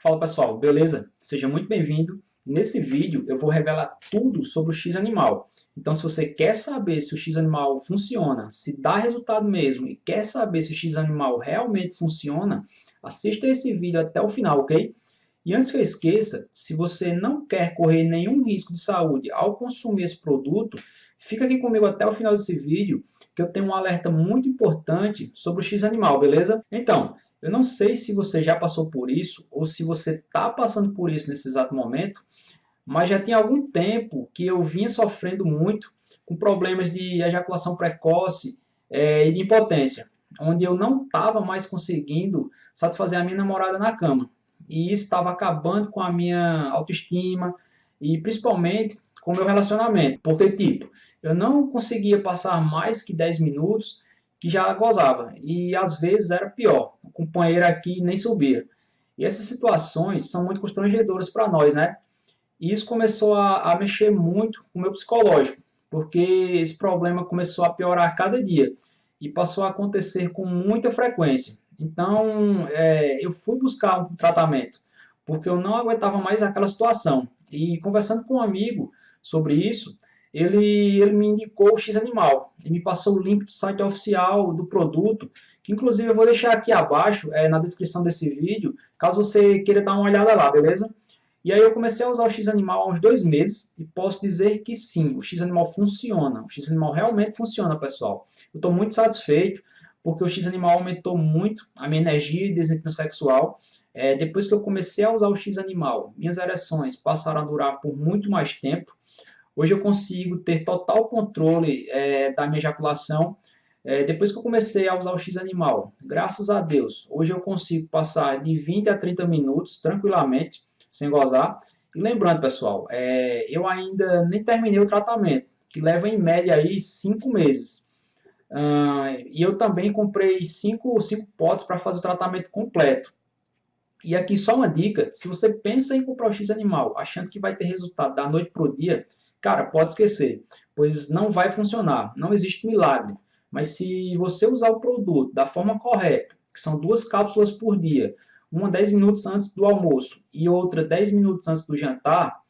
Fala pessoal, beleza? Seja muito bem-vindo. Nesse vídeo eu vou revelar tudo sobre o X-Animal. Então se você quer saber se o X-Animal funciona, se dá resultado mesmo e quer saber se o X-Animal realmente funciona, assista esse vídeo até o final, ok? E antes que eu esqueça, se você não quer correr nenhum risco de saúde ao consumir esse produto, fica aqui comigo até o final desse vídeo que eu tenho um alerta muito importante sobre o X-Animal, beleza? Então, eu não sei se você já passou por isso ou se você está passando por isso nesse exato momento, mas já tem algum tempo que eu vinha sofrendo muito com problemas de ejaculação precoce é, e de impotência, onde eu não estava mais conseguindo satisfazer a minha namorada na cama. E isso estava acabando com a minha autoestima e principalmente com o meu relacionamento. Porque, tipo, eu não conseguia passar mais que 10 minutos que já gozava. E às vezes era pior, o companheiro aqui nem subia. E essas situações são muito constrangedoras para nós, né? E isso começou a, a mexer muito com o meu psicológico, porque esse problema começou a piorar a cada dia e passou a acontecer com muita frequência. Então, é, eu fui buscar um tratamento, porque eu não aguentava mais aquela situação. E conversando com um amigo sobre isso, ele, ele me indicou o X-Animal. Ele me passou o link do site oficial do produto, que inclusive eu vou deixar aqui abaixo, é, na descrição desse vídeo, caso você queira dar uma olhada lá, beleza? E aí eu comecei a usar o X-Animal há uns dois meses e posso dizer que sim, o X-Animal funciona. O X-Animal realmente funciona, pessoal. Eu estou muito satisfeito porque o X-Animal aumentou muito a minha energia e desempenho sexual. É, depois que eu comecei a usar o X-Animal, minhas ereções passaram a durar por muito mais tempo. Hoje eu consigo ter total controle é, da minha ejaculação. É, depois que eu comecei a usar o X-Animal, graças a Deus, hoje eu consigo passar de 20 a 30 minutos tranquilamente, sem gozar. E lembrando, pessoal, é, eu ainda nem terminei o tratamento, que leva em média aí 5 meses. Uh, e eu também comprei 5 potes para fazer o tratamento completo. E aqui só uma dica, se você pensa em comprar o X-Animal achando que vai ter resultado da noite para o dia, Cara, pode esquecer, pois não vai funcionar, não existe milagre. Mas se você usar o produto da forma correta, que são duas cápsulas por dia, uma 10 minutos antes do almoço e outra 10 minutos antes do jantar,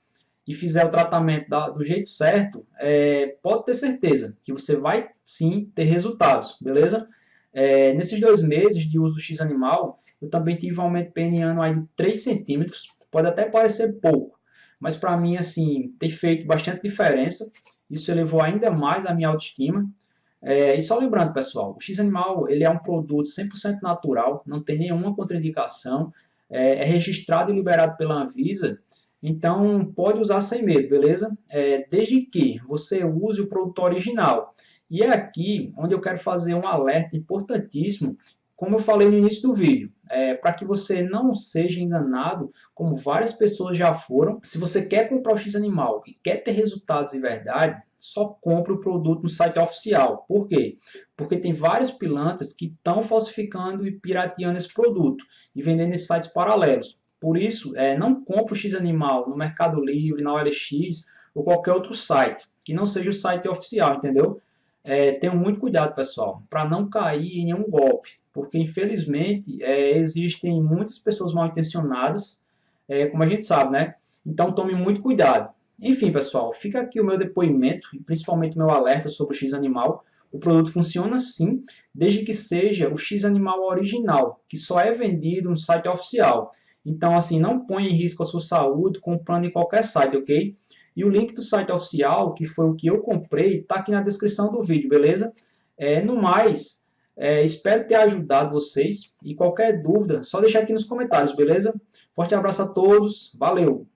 e fizer o tratamento da, do jeito certo, é, pode ter certeza que você vai sim ter resultados, beleza? É, nesses dois meses de uso do X-Animal, eu também tive um aumento peniano aí de 3 centímetros, pode até parecer pouco, mas para mim, assim, tem feito bastante diferença. Isso elevou ainda mais a minha autoestima. É, e só lembrando, pessoal, o X-Animal ele é um produto 100% natural, não tem nenhuma contraindicação, é, é, registrado e liberado pela Anvisa, então pode usar sem medo, beleza? É, desde que você use o produto original. E é aqui onde eu quero fazer um alerta importantíssimo como eu falei no início do vídeo, é, para que você não seja enganado, como várias pessoas já foram, se você quer comprar o X-Animal e quer ter resultados de verdade, só compre o produto no site oficial. Por quê? Porque tem vários pilantras que estão falsificando e pirateando esse produto e vendendo em sites paralelos. Por isso, é, não compre o X-Animal no Mercado Livre, na OLX ou qualquer outro site, que não seja o site oficial, entendeu? É, tenham muito cuidado, pessoal, para não cair em nenhum golpe porque infelizmente é, existem muitas pessoas mal intencionadas, é, como a gente sabe, né? Então tome muito cuidado. Enfim, pessoal, fica aqui o meu depoimento e principalmente o meu alerta sobre o X-Animal. O produto funciona sim, desde que seja o X-Animal original, que só é vendido no site oficial. Então, assim, não ponha em risco a sua saúde comprando em qualquer site, ok? E o link do site oficial, que foi o que eu comprei, está aqui na descrição do vídeo, beleza? É, no mais, é, espero ter ajudado vocês e qualquer dúvida, só deixar aqui nos comentários, beleza? Forte abraço a todos, valeu!